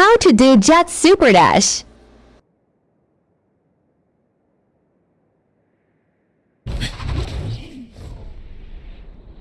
How to do Jet Super Dash.